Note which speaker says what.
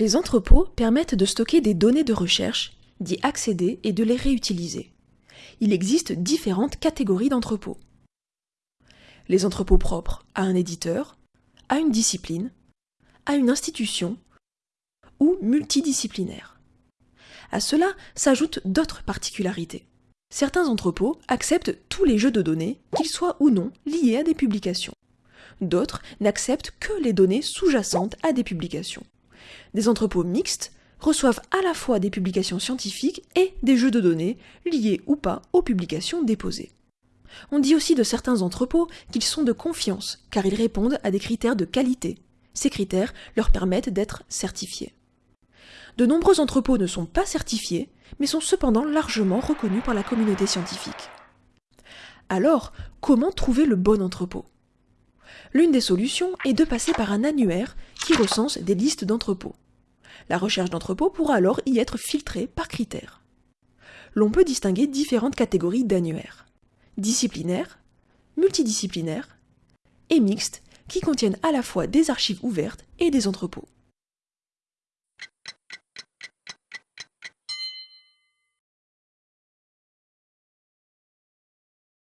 Speaker 1: Les entrepôts permettent de stocker des données de recherche, d'y accéder et de les réutiliser. Il existe différentes catégories d'entrepôts. Les entrepôts propres à un éditeur, à une discipline, à une institution ou multidisciplinaires. À cela s'ajoutent d'autres particularités. Certains entrepôts acceptent tous les jeux de données, qu'ils soient ou non liés à des publications. D'autres n'acceptent que les données sous-jacentes à des publications. Des entrepôts mixtes reçoivent à la fois des publications scientifiques et des jeux de données liés ou pas aux publications déposées. On dit aussi de certains entrepôts qu'ils sont de confiance, car ils répondent à des critères de qualité. Ces critères leur permettent d'être certifiés. De nombreux entrepôts ne sont pas certifiés, mais sont cependant largement reconnus par la communauté scientifique. Alors, comment trouver le bon entrepôt? L'une des solutions est de passer par un annuaire qui recense des listes d'entrepôts. La recherche d'entrepôts pourra alors y être filtrée par critères. L'on peut distinguer différentes catégories d'annuaires. Disciplinaires, multidisciplinaires et mixtes qui contiennent à la fois des archives ouvertes et des entrepôts.